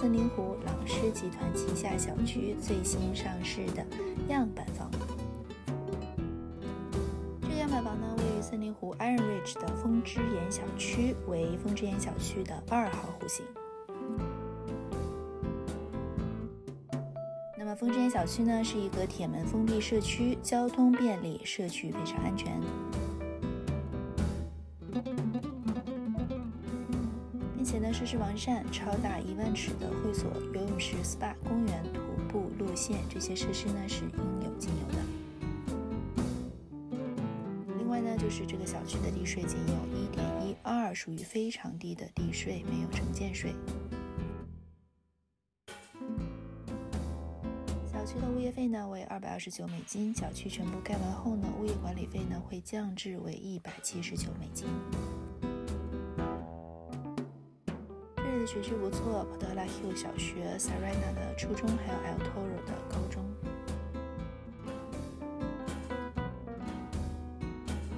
森林湖朗诗集团旗下小区最新上市的样板房。这个样板房呢，位于森林湖 Iron Ridge 的风之岩小区，为风之岩小区的二号户型。那么风之岩小区呢，是一个铁门封闭社区，交通便利，社区非常安全。且呢，设施完善，超大一万尺的会所、游泳池、SPA、公园、徒步路线，这些设施呢是应有尽有的。另外呢，就是这个小区的地税仅有一点一二，属于非常低的地税，没有城建税。小区的物业费呢为二百二十九美金，小区全部盖完后呢，物业管理费呢会降至为一百七十九美金。学区不错，Potala Hill 小学、Sarena 的初中，还有 El Toro 的高中。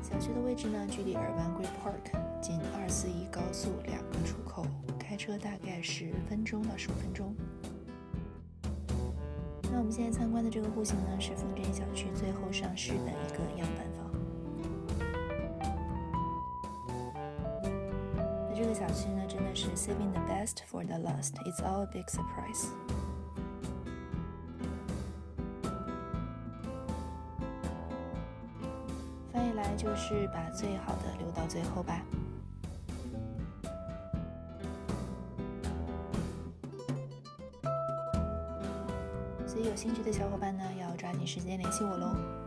小区的位置呢，距离 Irvine Great Park 仅二四一高速两个出口，开车大概十分钟到十五分钟。那我们现在参观的这个户型呢，是丰镇小区最后上市的一个样板房。这个小区呢，真的是 saving the best for the last. It's all a big surprise. 翻译来就是把最好的留到最后吧。所以有兴趣的小伙伴呢，要抓紧时间联系我喽。